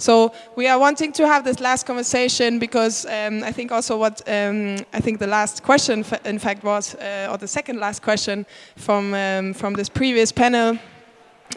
So we are wanting to have this last conversation because um, I think also what um, I think the last question, in fact, was, uh, or the second last question from, um, from this previous panel,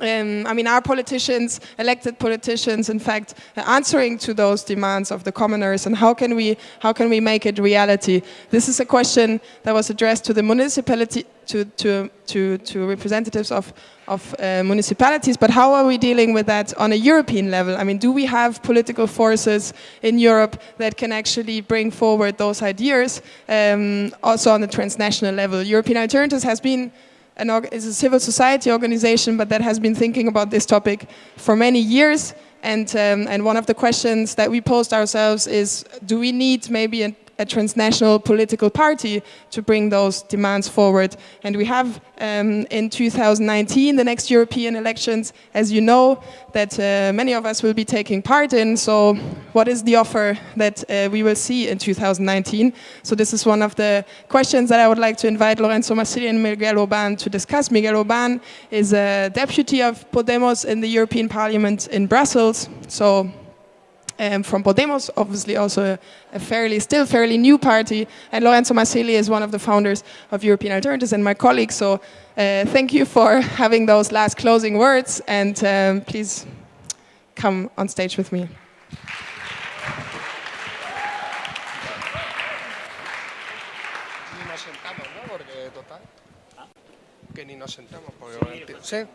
um, I mean, our politicians, elected politicians, in fact, answering to those demands of the commoners, and how can we how can we make it reality? This is a question that was addressed to the municipality, to to to, to representatives of of uh, municipalities. But how are we dealing with that on a European level? I mean, do we have political forces in Europe that can actually bring forward those ideas, um, also on the transnational level? European Alternatives has been an is a civil society organization, but that has been thinking about this topic for many years. And, um, and one of the questions that we posed ourselves is, do we need maybe a a transnational political party to bring those demands forward. And we have um, in 2019, the next European elections, as you know, that uh, many of us will be taking part in. So what is the offer that uh, we will see in 2019? So this is one of the questions that I would like to invite Lorenzo Marsili and Miguel Urbán to discuss. Miguel Urbán is a deputy of Podemos in the European Parliament in Brussels. So um, from Podemos, obviously also a, a, fairly, still fairly new party. And Lorenzo Marsili is one of the founders of European Alternatives and my colleague. So uh, thank you for having those last closing words and um, please come on stage with me. Que ni nos sentamos, porque... ¿Sí?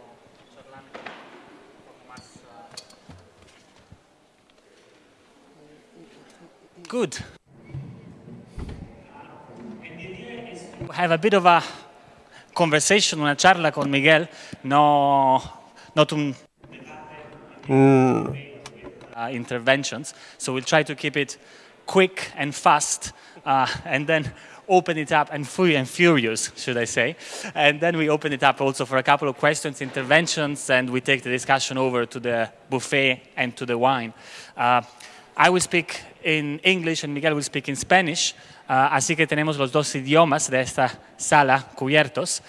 Good. Have a bit of a conversation, una charla con Miguel, no, not un mm. uh, interventions. So we'll try to keep it quick and fast, uh, and then open it up and free and furious, should I say. And then we open it up also for a couple of questions, interventions, and we take the discussion over to the buffet and to the wine. Uh, I will speak in English and Miguel will speak in Spanish, uh, así que tenemos los dos idiomas de esta sala cubiertos.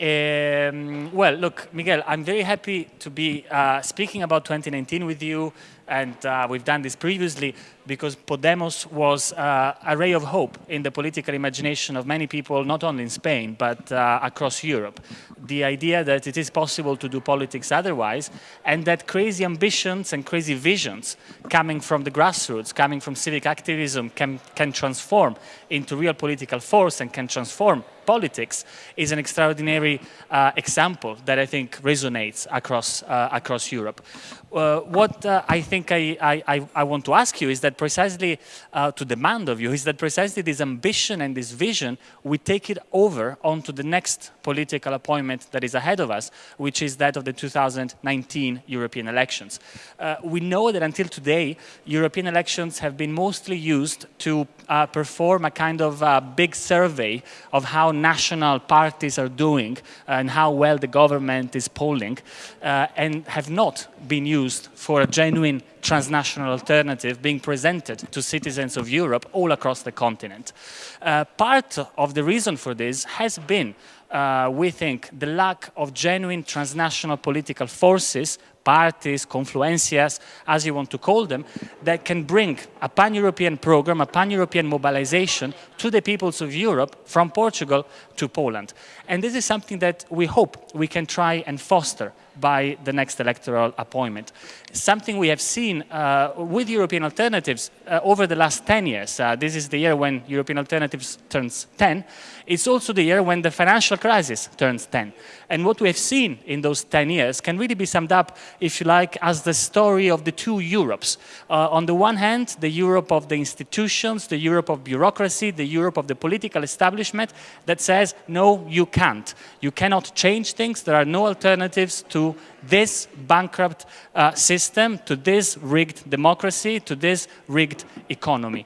Um, well, look, Miguel, I'm very happy to be uh, speaking about 2019 with you, and uh, we've done this previously because Podemos was uh, a ray of hope in the political imagination of many people, not only in Spain, but uh, across Europe. The idea that it is possible to do politics otherwise, and that crazy ambitions and crazy visions coming from the grassroots, coming from civic activism, can, can transform into real political force and can transform politics is an extraordinary uh, example that I think resonates across, uh, across Europe. Uh, what uh, I think I, I, I, want to ask you is that precisely, uh, to demand of you, is that precisely this ambition and this vision, we take it over onto the next political appointment that is ahead of us, which is that of the 2019 European elections. Uh, we know that until today, European elections have been mostly used to uh, perform a kind of uh, big survey of how national parties are doing and how well the government is polling, and have not been used used for a genuine transnational alternative being presented to citizens of Europe all across the continent. Uh, part of the reason for this has been, uh, we think, the lack of genuine transnational political forces parties, confluencias, as you want to call them, that can bring a pan-European program, a pan-European mobilization to the peoples of Europe from Portugal to Poland. And this is something that we hope we can try and foster by the next electoral appointment. Something we have seen uh, with European alternatives uh, over the last 10 years. Uh, this is the year when European alternatives turns 10. It's also the year when the financial crisis turns 10. And what we have seen in those 10 years can really be summed up, if you like, as the story of the two Europes. Uh, on the one hand, the Europe of the institutions, the Europe of bureaucracy, the Europe of the political establishment that says, no, you can't. You cannot change things. There are no alternatives to this bankrupt uh, system, to this rigged democracy, to this rigged economy.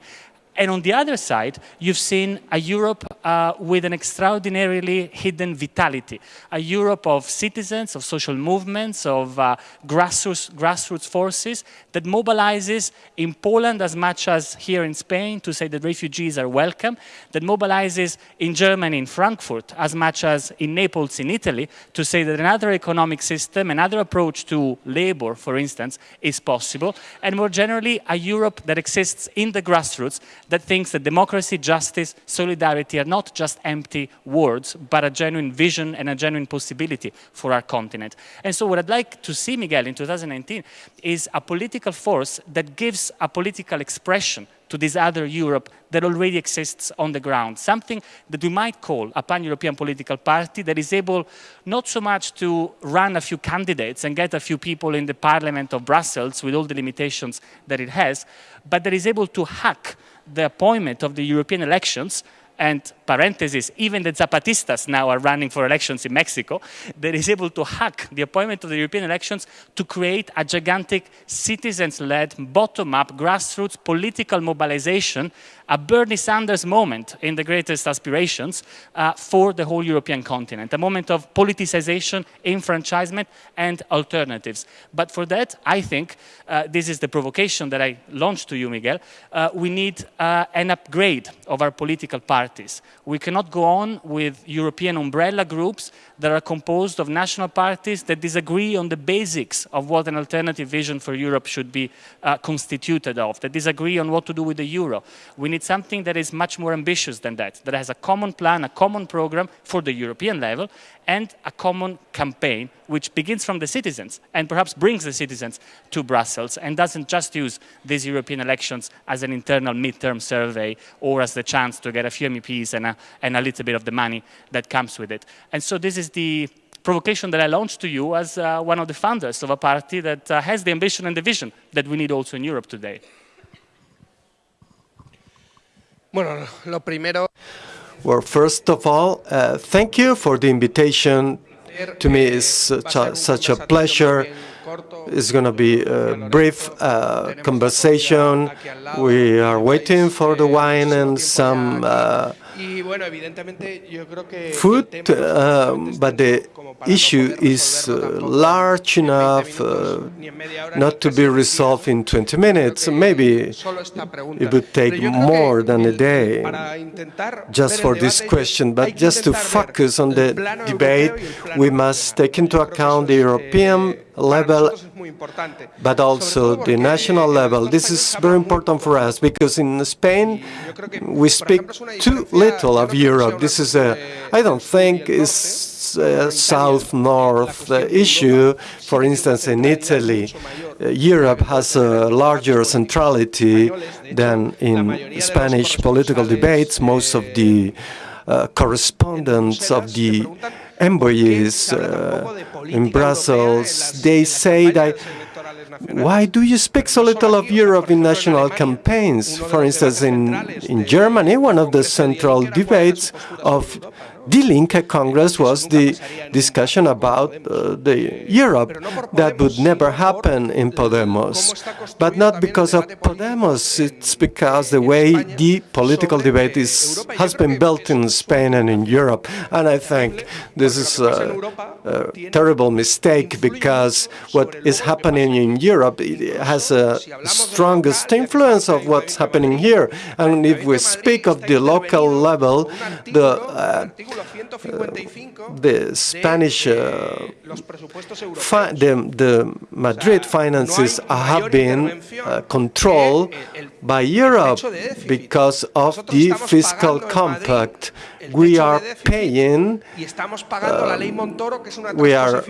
And on the other side, you've seen a Europe uh, with an extraordinarily hidden vitality, a Europe of citizens, of social movements, of uh, grassroots, grassroots forces that mobilizes in Poland as much as here in Spain to say that refugees are welcome, that mobilizes in Germany, in Frankfurt, as much as in Naples, in Italy, to say that another economic system, another approach to labor, for instance, is possible, and more generally, a Europe that exists in the grassroots that thinks that democracy, justice, solidarity are not just empty words, but a genuine vision and a genuine possibility for our continent. And so what I'd like to see, Miguel, in 2019 is a political force that gives a political expression to this other Europe that already exists on the ground, something that we might call a pan-European political party that is able not so much to run a few candidates and get a few people in the parliament of Brussels with all the limitations that it has, but that is able to hack the appointment of the European elections and parenthesis, even the Zapatistas now are running for elections in Mexico, that is able to hack the appointment of the European elections to create a gigantic citizens-led, bottom-up, grassroots political mobilization, a Bernie Sanders moment in the greatest aspirations uh, for the whole European continent, a moment of politicization, enfranchisement, and alternatives. But for that, I think, uh, this is the provocation that I launched to you, Miguel, uh, we need uh, an upgrade of our political parties. We cannot go on with European umbrella groups that are composed of national parties that disagree on the basics of what an alternative vision for Europe should be uh, constituted of, that disagree on what to do with the euro. We need something that is much more ambitious than that, that has a common plan, a common program for the European level, and a common campaign which begins from the citizens and perhaps brings the citizens to Brussels and doesn't just use these European elections as an internal midterm survey or as the chance to get a few MEPs and a, and a little bit of the money that comes with it. And so this is the provocation that I launched to you as uh, one of the founders of a party that uh, has the ambition and the vision that we need also in Europe today. Bueno, lo primero... Well, first of all, uh, thank you for the invitation. To me, it's such a, such a pleasure. It's going to be a brief uh, conversation. We are waiting for the wine and some uh, food, uh, but the issue is uh, large enough uh, not to be resolved in 20 minutes. Maybe it would take more than a day just for this question, but just to focus on the debate, we must take into account the European level, but also the national level. This is very important for us because in Spain we speak too little of Europe. This is a, I don't think, is a south-north issue. For instance, in Italy, Europe has a larger centrality than in Spanish political debates. Most of the uh, correspondents of the envoys uh, in Brussels, they say that why do you speak so little of Europe in national campaigns? For instance, in, in Germany, one of the central debates of Die Linke Congress was the discussion about uh, the Europe. That would never happen in Podemos, but not because of Podemos. It's because the way the political debate is has been built in Spain and in Europe. And I think this is a, terrible mistake because what is happening in Europe has a strongest influence of what's happening here. And if we speak of the local level, the uh, the Spanish, uh, the, the, Madrid finances have been uh, controlled by Europe because of the fiscal compact. We are paying, uh, we are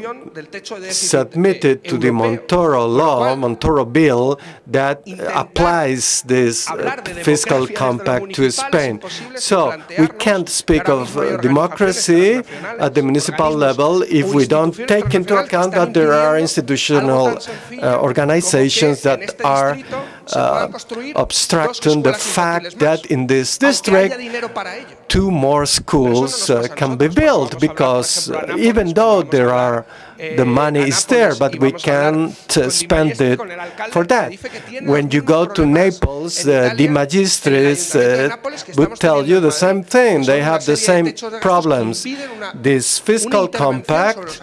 submitted to the Montoro law, Montoro bill, that applies this uh, fiscal compact to Spain. So we can't speak of uh, democracy at the municipal level if we don't take into account that there are institutional uh, organizations that are uh, obstructing the fact that in this district two more schools uh, can be built because even though there are the money is there, but we can't uh, spend it for that. When you go to Naples, uh, the magistrates uh, would tell you the same thing. They have the same problems. This fiscal compact,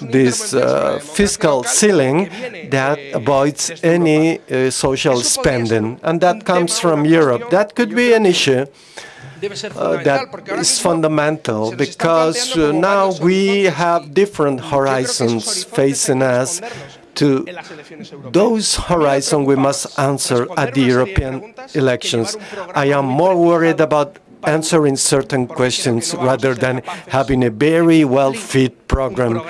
this uh, fiscal ceiling that avoids any uh, social spending, and that comes from Europe. That could be an issue. Uh, that is fundamental because uh, now we have different horizons facing us. To those horizons, we must answer at the European elections. I am more worried about answering certain questions rather than having a very well-fit program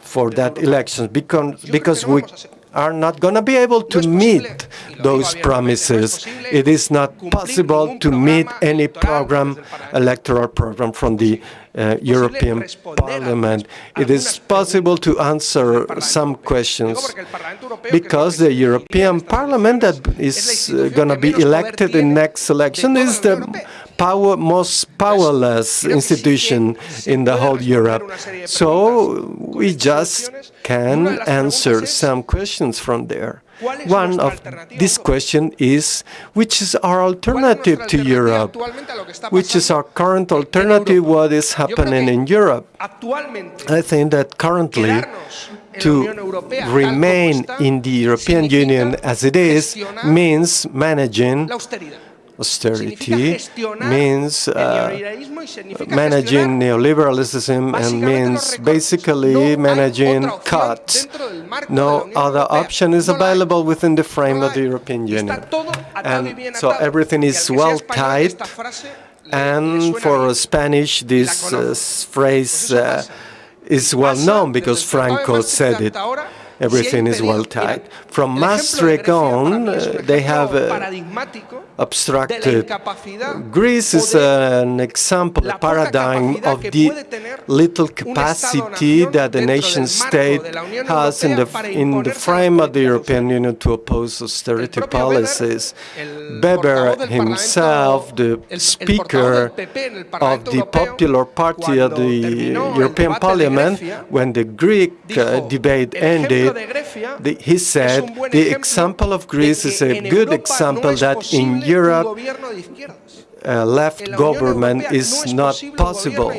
for that election because, because we are not going to be able to meet those promises. It is not possible to meet any program, electoral program from the uh, European Parliament. It is possible to answer some questions because the European Parliament that is uh, going to be elected in next election is the power, most powerless institution in the whole Europe. So we just can answer some questions from there. One of this question is, which is our alternative to Europe? Which is our current alternative, what is happening in Europe? I think that currently, to remain in the European Union as it is means managing austerity means uh, managing neoliberalism and means basically managing cuts. No other option is available within the frame of the European Union. And so everything is well tied. And for Spanish, this uh, phrase uh, is well known because Franco said it everything is well tied. From Maastricht on, they have uh, abstracted. Greece is an example, a paradigm of the little capacity that the nation state has in the, in the frame of the European Union to oppose austerity policies. Weber himself, the speaker of the Popular Party of the European Parliament, when the Greek uh, debate ended, the, he said the example of Greece is a good example that in Europe uh, left government is not possible.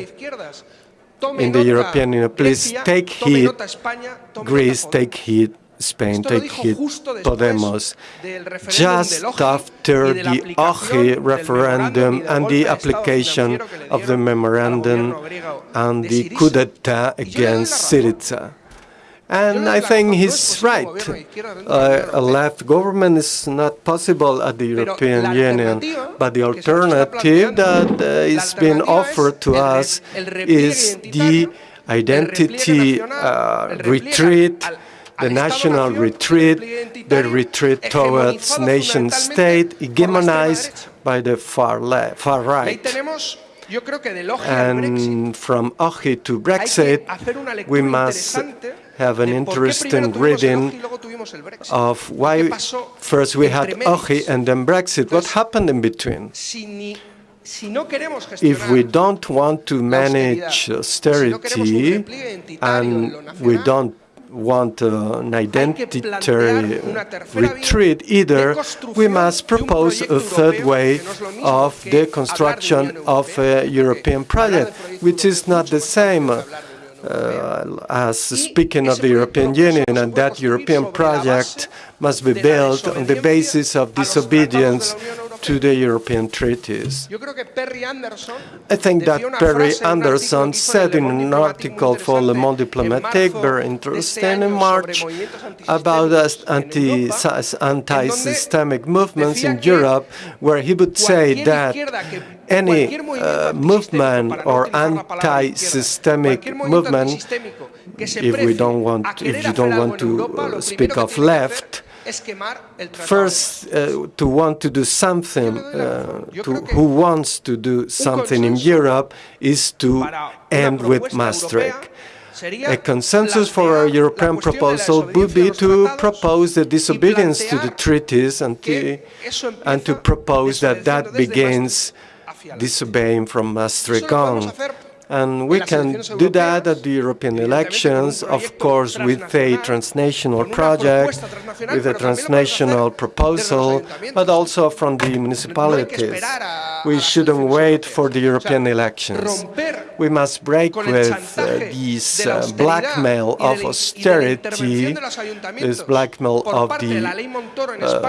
in the European Union. Please take heed, Greece, take heed, Spain, take heed, Podemos. Just after the OXI referendum and the application of the memorandum and the coup d'etat against Syriza. And I think he's right. Uh, a left government is not possible at the European Union, but the alternative that uh, is being offered to us is the identity uh, retreat, the national retreat, the retreat towards nation state, hegemonized by the far left, far right. And from OXI to Brexit, we must have an interesting reading of why first we had OXI and then Brexit. What happened in between? If we don't want to manage austerity and we don't want uh, an identitary retreat. either, we must propose a third way of the construction of a European project, which is not the same uh, as speaking of the European Union, and that European project must be built on the basis of disobedience to the European treaties. I think that Perry Anderson said in an article for Le Monde Diplomatique, very interesting in March, about anti-systemic movements in Europe, where he would say that any uh, movement or anti-systemic movement, if we don't want, if you don't want to uh, speak of left, First, uh, to want to do something, uh, to, who wants to do something in Europe is to end with Maastricht. A consensus for a European proposal would be to propose the disobedience to the treaties and to, and to propose that that begins disobeying from Maastricht on. And we can do that at the European elections, of course, with a transnational project, with a transnational proposal, but also from the municipalities. We shouldn't wait for the European elections. We must break with uh, this uh, blackmail of austerity, this blackmail of the uh,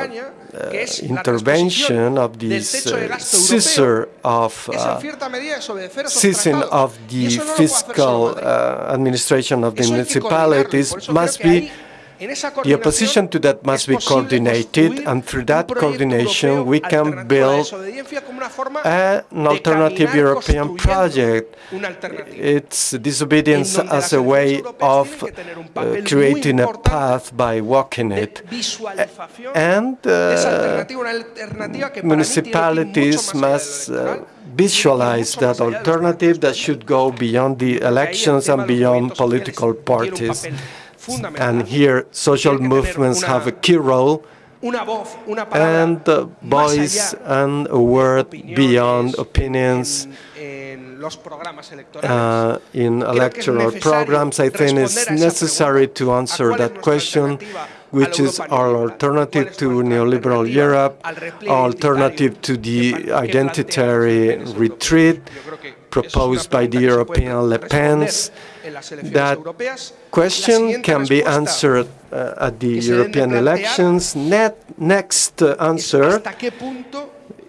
uh, intervention of this uh, scissor of seizing of of the fiscal uh, administration of the municipalities must be the opposition to that must be coordinated, and through that coordination we can build an alternative European project. It's disobedience as a way of uh, creating a path by walking it. And uh, municipalities must uh, visualize that alternative that should go beyond the elections and beyond political parties. And here social movements have a key role. and voice and a word beyond opinions uh, in electoral programs. I think it's necessary to answer that question which is our alternative to neoliberal Europe, alternative to the identitary retreat proposed by the European Le Pens. That question can be answered uh, at the European elections. Net, next uh, answer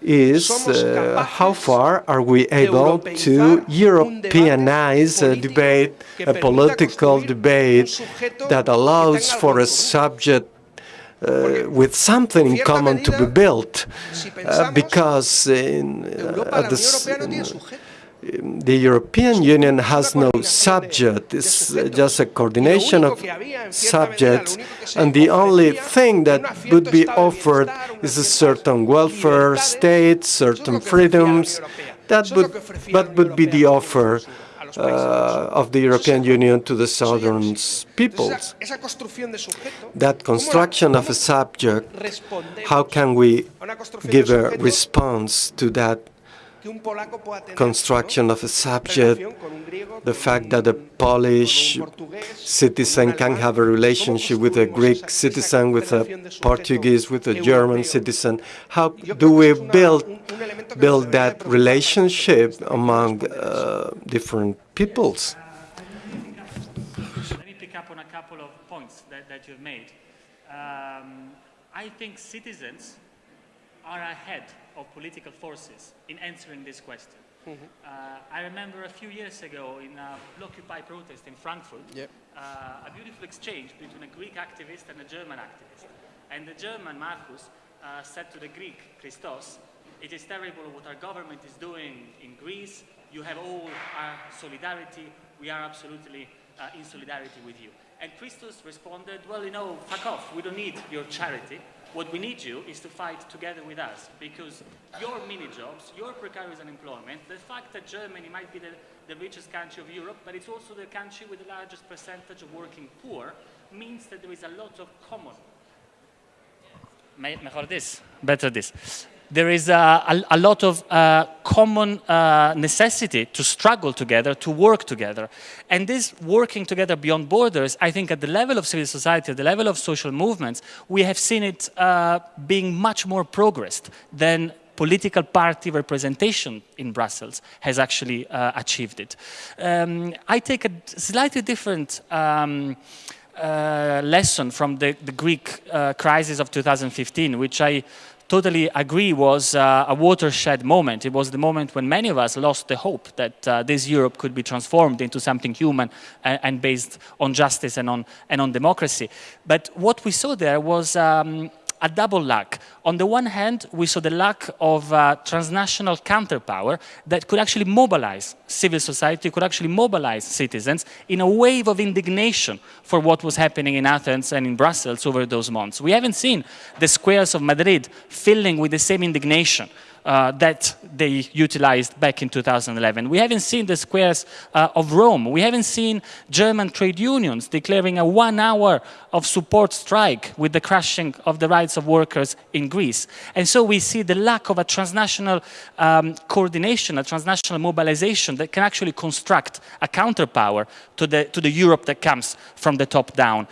is uh, how far are we able to Europeanize a debate, a political debate that allows for a subject uh, with something in common to be built, uh, because in, uh, the, European Union has no subject, it's just a coordination of subjects, and the only thing that would be offered is a certain welfare state, certain freedoms, that would, that would be the offer uh, of the European Union to the southern peoples. That construction of a subject, how can we give a response to that construction of a subject, the fact that a Polish citizen can have a relationship with a Greek citizen, with a Portuguese, with a German citizen. How do we build, build that relationship among uh, different peoples? Let me pick up on a couple of points that, that you've made. Um, I think citizens are ahead of political forces in answering this question. Mm -hmm. uh, I remember a few years ago in a Blockupy protest in Frankfurt, yep. uh, a beautiful exchange between a Greek activist and a German activist. And the German, Markus, uh, said to the Greek, Christos, it is terrible what our government is doing in Greece. You have all our solidarity. We are absolutely uh, in solidarity with you. And Christos responded, well, you know, fuck off. We don't need your charity. What we need you is to fight together with us because your mini jobs, your precarious unemployment, the fact that Germany might be the, the richest country of Europe, but it's also the country with the largest percentage of working poor, means that there is a lot of common. Mejor this, better this there is a, a, a lot of uh, common uh, necessity to struggle together, to work together. And this working together beyond borders, I think at the level of civil society, at the level of social movements, we have seen it uh, being much more progressed than political party representation in Brussels has actually uh, achieved it. Um, I take a slightly different um, uh, lesson from the, the Greek uh, crisis of 2015, which I totally agree was uh, a watershed moment. It was the moment when many of us lost the hope that uh, this Europe could be transformed into something human and, and, based on justice and on, and on democracy. But what we saw there was um, a double lack. On the one hand, we saw the lack of uh, transnational counterpower that could actually mobilize civil society, could actually mobilize citizens in a wave of indignation for what was happening in Athens and in Brussels over those months. We haven't seen the squares of Madrid filling with the same indignation uh, that they utilized back in 2011. We haven't seen the squares uh, of Rome. We haven't seen German trade unions declaring a one hour of support strike with the crushing of the rights of workers in Greece. And so we see the lack of a transnational um, coordination, a transnational mobilization that can actually construct a counterpower to the, to the Europe that comes from the top down.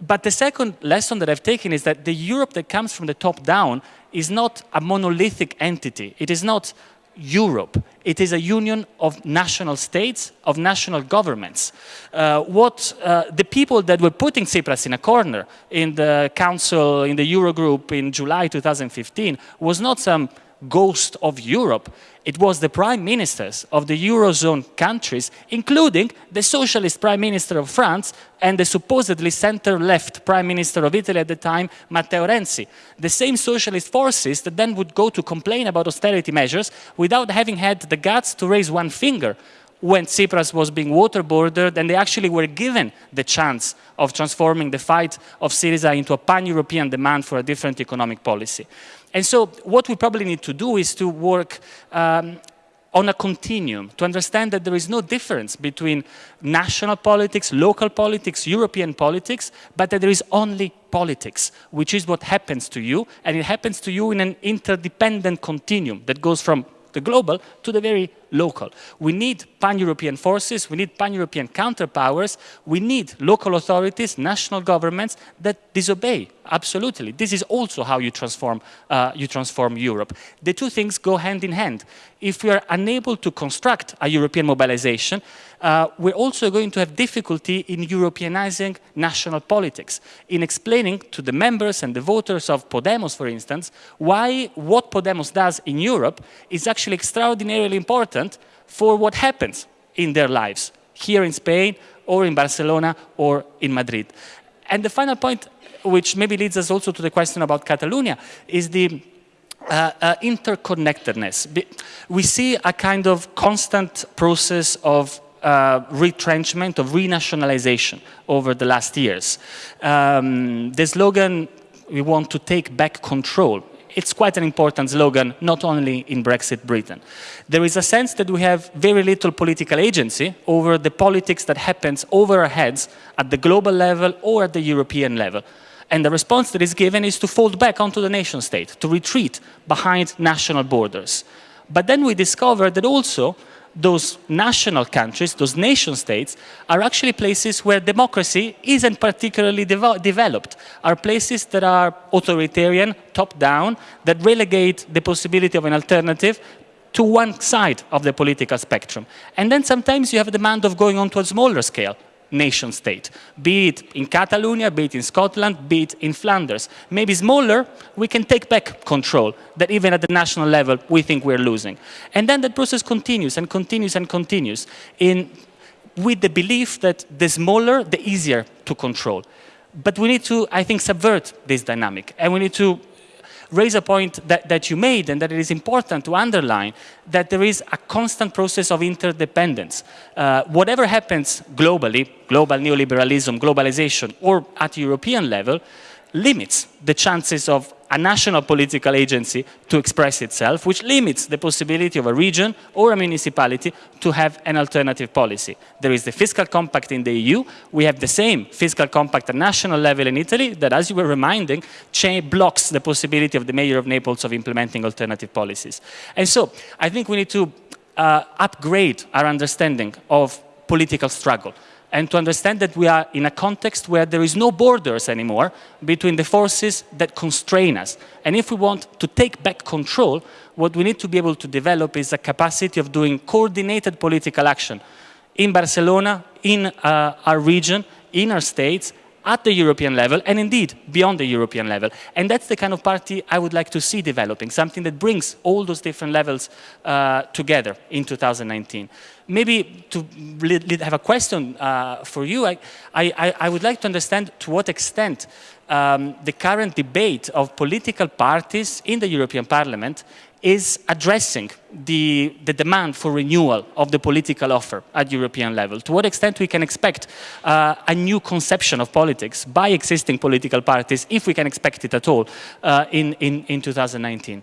But the second lesson that I've taken is that the Europe that comes from the top down is not a monolithic entity. It is not Europe. It is a union of national states, of national governments. Uh, what uh, the people that were putting Tsipras in a corner in the council, in the Eurogroup in July 2015 was not some ghost of Europe. It was the prime ministers of the Eurozone countries, including the socialist prime minister of France and the supposedly center-left prime minister of Italy at the time, Matteo Renzi. The same socialist forces that then would go to complain about austerity measures without having had the guts to raise one finger when Tsipras was being waterboarded and they actually were given the chance of transforming the fight of Syriza into a pan-European demand for a different economic policy. And so what we probably need to do is to work um, on a continuum, to understand that there is no difference between national politics, local politics, European politics, but that there is only politics, which is what happens to you, and it happens to you in an interdependent continuum that goes from the global to the very local. We need pan-European forces, we need pan-European counterpowers, we need local authorities, national governments that disobey, absolutely. This is also how you transform, uh, you transform Europe. The two things go hand in hand. If we are unable to construct a European mobilization, uh, we're also going to have difficulty in Europeanizing national politics, in explaining to the members and the voters of Podemos, for instance, why what Podemos does in Europe is actually extraordinarily important for what happens in their lives, here in Spain, or in Barcelona, or in Madrid. And the final point, which maybe leads us also to the question about Catalonia, is the uh, uh, interconnectedness. We see a kind of constant process of uh, retrenchment, of renationalization over the last years. Um, the slogan, we want to take back control, it's quite an important slogan, not only in Brexit Britain. There is a sense that we have very little political agency over the politics that happens over our heads at the global level or at the European level. And the response that is given is to fold back onto the nation state, to retreat behind national borders. But then we discover that also those national countries, those nation states, are actually places where democracy isn't particularly developed, are places that are authoritarian, top-down, that relegate the possibility of an alternative to one side of the political spectrum. And then sometimes you have a demand of going on to a smaller scale, nation state, be it in Catalonia, be it in Scotland, be it in Flanders. Maybe smaller, we can take back control that even at the national level we think we're losing. And then that process continues and continues and continues in, with the belief that the smaller, the easier to control. But we need to, I think, subvert this dynamic and we need to raise a point that, that you made and that it is important to underline that there is a constant process of interdependence. Uh, whatever happens globally, global neoliberalism, globalization, or at European level, limits the chances of a national political agency to express itself, which limits the possibility of a region or a municipality to have an alternative policy. There is the fiscal compact in the EU. We have the same fiscal compact at national level in Italy that, as you were reminding, blocks the possibility of the mayor of Naples of implementing alternative policies. And so I think we need to uh, upgrade our understanding of political struggle and to understand that we are in a context where there is no borders anymore between the forces that constrain us. And if we want to take back control, what we need to be able to develop is a capacity of doing coordinated political action in Barcelona, in uh, our region, in our states, at the European level and indeed beyond the European level. And that's the kind of party I would like to see developing, something that brings all those different levels uh, together in 2019. Maybe to have a question uh, for you, I, I, I, would like to understand to what extent um, the current debate of political parties in the European Parliament is addressing the, the, demand for renewal of the political offer at European level. To what extent we can expect uh, a new conception of politics by existing political parties, if we can expect it at all, uh, in, in, in 2019?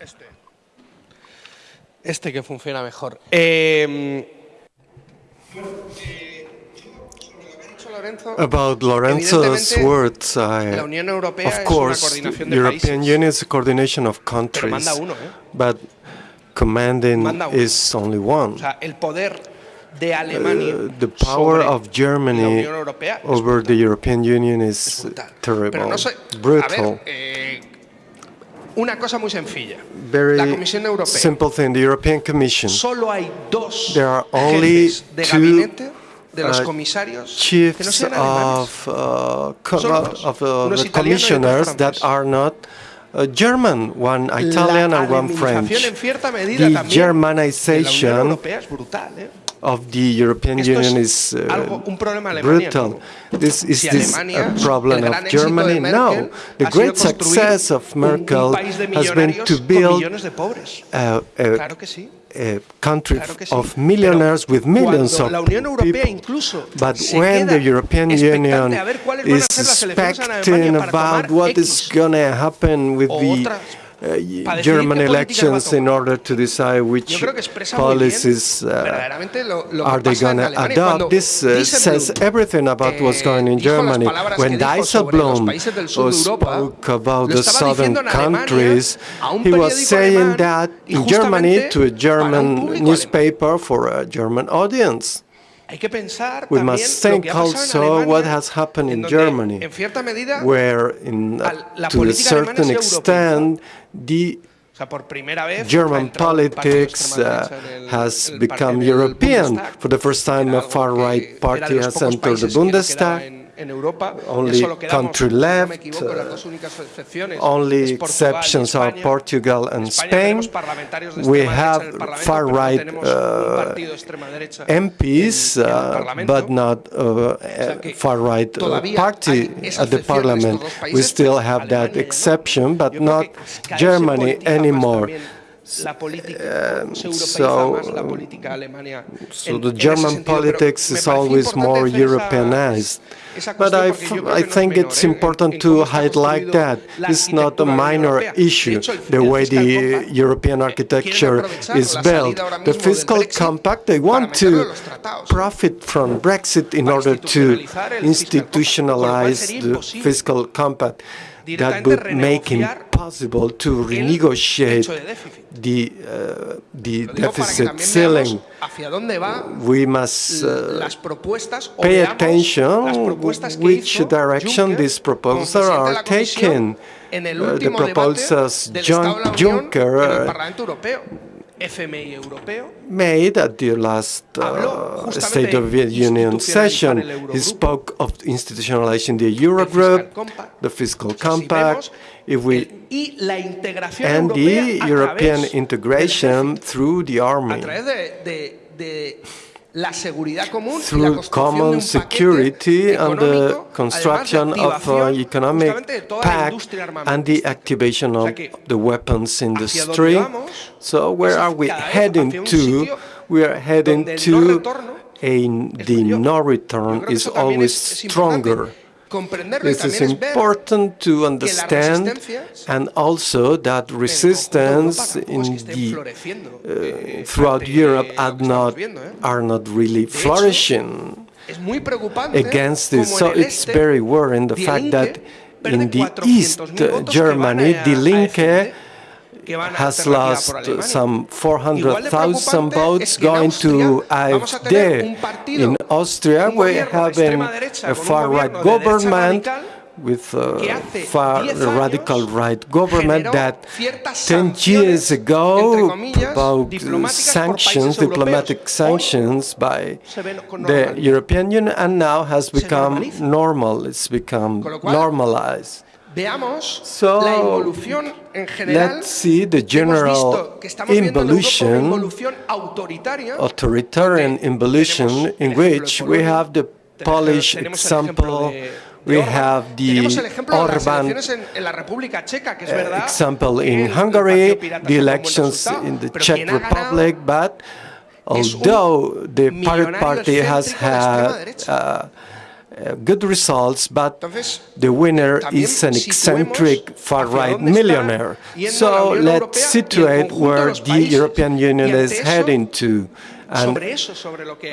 Este. Este que funciona mejor. Eh, About Lorenzo's words, I, of course, European Union is a coordination of countries, but commanding is only one. Uh, the power of Germany over the European Union is terrible, brutal. Eh, una cosa muy sencilla. Very la Comisión Europea. Simple thing. The European Commission. Solo hay dos there are only de gabinete de los uh, comisarios chiefs que no sean of, uh, of uh, the commissioners that are not uh, German, one Italian and one French. The Germanization of the European Union is uh, brutal. This is this a problem of Germany? No. The great success of Merkel has been to build a, a country of millionaires with millions of people. But when the European Union is expecting about what is going to happen with the uh, German elections in order to decide which policies uh, are they going to adopt. This uh, says everything about what's eh, going on in Germany. When Dijsselbloem spoke about the southern countries, he was saying that in Germany to a German newspaper for a German audience. We must think also what has happened in Germany, where in, uh, to a certain extent the German politics uh, has become European. For the first time, a far-right party has entered the Bundestag only country left, uh, only exceptions are Portugal and Spain. We have far-right uh, MPs, uh, but not uh, far-right uh, party at the parliament. We still have that exception, but not Germany anymore. Um, so, so the German politics is always more Europeanized. But I, I think it's important to highlight that. It's not a minor issue, the way the European architecture is built. The fiscal compact, they want to profit from Brexit in order to institutionalize the fiscal compact that would make it possible to renegotiate the, uh, the deficit ceiling. We must uh, pay attention which direction these proposals are taken. Uh, the proposals John Juncker made at the last uh, State of the Union session. He spoke of institutionalizing the Eurogroup, the fiscal compact, if we and the European integration through the army through common security and the construction of uh, an economic pact and the activation of the weapons industry. So where are we heading to? We are heading to a the no return is always stronger. This is important to understand and also that resistance in the, uh, throughout Europe are not, are not really flourishing against this. So it's very worrying the fact that in the East Germany, Die Linke has lost some 400,000 votes going to AfD. In Austria, we have a far-right government with uh, a far radical right government that 10 years ago uh, provoked sanctions, diplomatic sanctions by the European Union and now has become normal, it's become normalized. So, let's see the general involution, authoritarian involution, in which we have the Polish example, we have the Orban example in Hungary, the elections in the Czech Republic, but although the Pirate Party has had uh, uh, Uh, good results, but the winner is an eccentric far-right millionaire. So let's situate where the European Union is heading to. And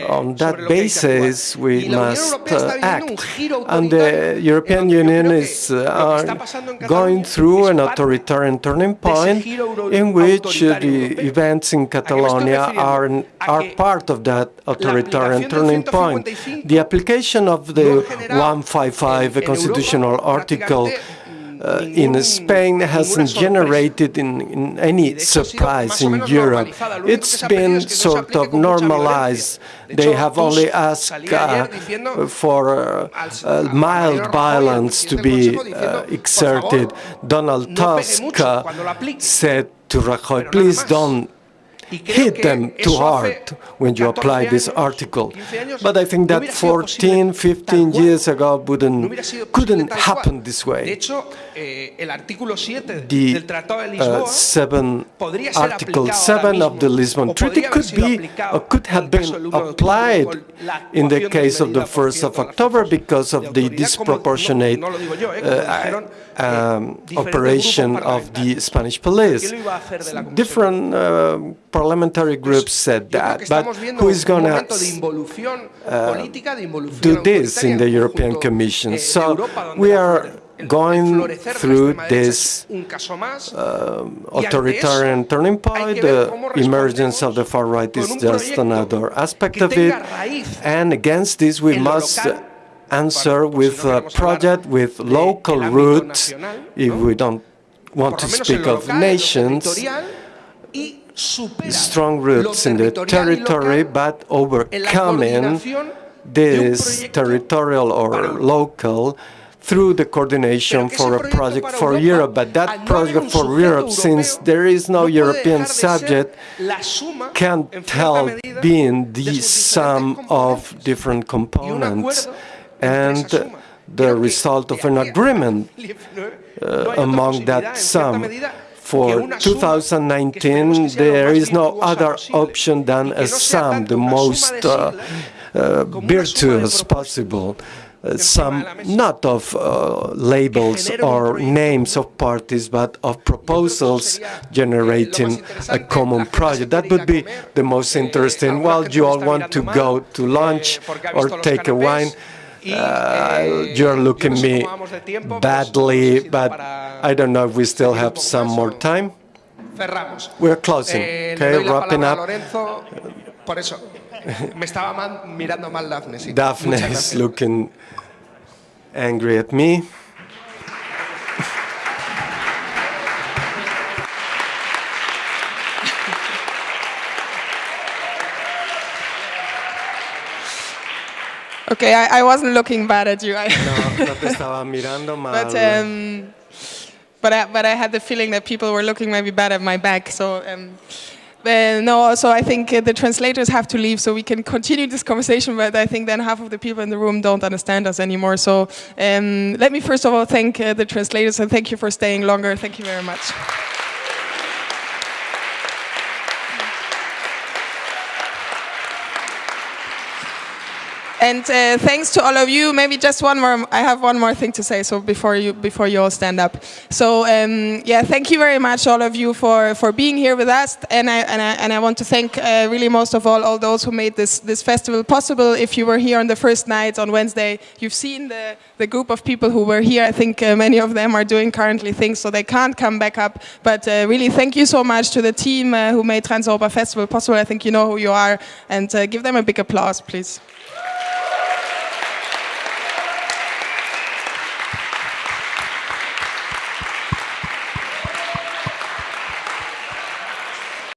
on that basis, we must uh, act. And the European Union is uh, going through an authoritarian turning point in which uh, the events in Catalonia are, are part of that authoritarian turning point. The application of the 155 constitutional article uh, in Spain hasn't generated in, in any surprise in Europe. It's been sort of normalized. They have only asked uh, for uh, mild violence to be uh, exerted. Donald Tusk uh, said to Rajoy, please don't hit them too hard when you apply this article. But I think that 14, 15 years ago wouldn't, couldn't happen this way. The uh, seven, Article 7 of the Lisbon Treaty could be or could have been applied in the case of the 1st of October because of the disproportionate uh, um, operation of the Spanish police. Different uh, parliamentary groups said that, but who is going to uh, do this in the European Commission? So we are going through this uh, authoritarian turning point, the emergence of the far right is just another aspect of it, and against this we must answer with a project with local roots, if we don't want to speak of nations, strong roots in the territory, but overcoming this territorial or local through the coordination for a project for Europe. But that project for Europe, since there is no European subject, can't help being the sum of different components and the result of an agreement uh, among that sum. For 2019, there is no other option than a sum, the most uh, uh, virtuous possible. Uh, sum not of uh, labels or names of parties, but of proposals generating a common project. That would be the most interesting. Well, you all want to go to lunch or take a wine. Uh, you're looking me badly, but I don't know if we still have some more time. We're closing, eh, okay, wrapping up. Daphne is looking angry at me. Okay, I, I, wasn't looking bad at you. no, no te estaba mirando mal. But, um, but, I, but I had the feeling that people were looking maybe bad at my back. So um, uh, no, so I think uh, the translators have to leave so we can continue this conversation, but I think then half of the people in the room don't understand us anymore. So um, let me first of all thank uh, the translators and thank you for staying longer. Thank you very much. And uh, thanks to all of you. Maybe just one more. I have one more thing to say. So before you before you all stand up. So um, yeah, thank you very much, all of you, for for being here with us. And I and I, and I want to thank uh, really most of all all those who made this this festival possible. If you were here on the first night on Wednesday, you've seen the the group of people who were here. I think uh, many of them are doing currently things, so they can't come back up. But uh, really, thank you so much to the team uh, who made Transeuropa Festival possible. I think you know who you are, and uh, give them a big applause, please.